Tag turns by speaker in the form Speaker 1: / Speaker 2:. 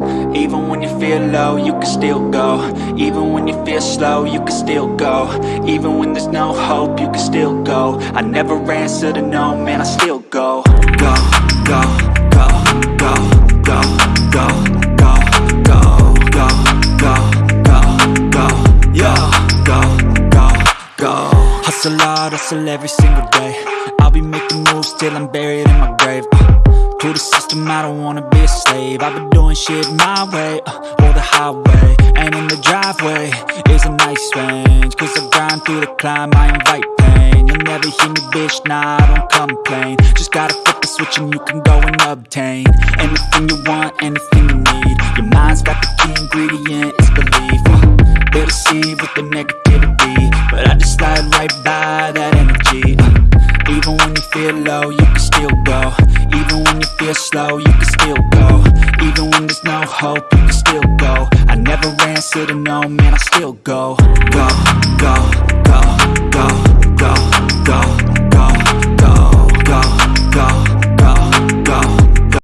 Speaker 1: Even when you feel low, you can still go Even when you feel slow, you can still go Even when there's no hope, you can still go I never answer to no, man, I still go Go, go, go, go, go, go, go, go, go, go, go, go, go, go, Hustle hard, hustle every single day I'll be making moves till I'm buried in my grave uh. To the system, I don't wanna be a slave. I've been doing shit my way, uh, or the highway And in the driveway is a nice range. Cause I grind through the climb, I invite pain. You'll never hear me, bitch, nah, I don't complain. Just gotta flip the switch and you can go and obtain Anything you want, anything you need. Your mind's got the key ingredient, it's belief. Uh, They'll deceive with the negativity But I just slide right by that energy. Uh, Even when you feel low, you can still go. Even feel slow, you can still go. Even when there's no hope, you can still go. I never answer to no, man, I still go, go, go, go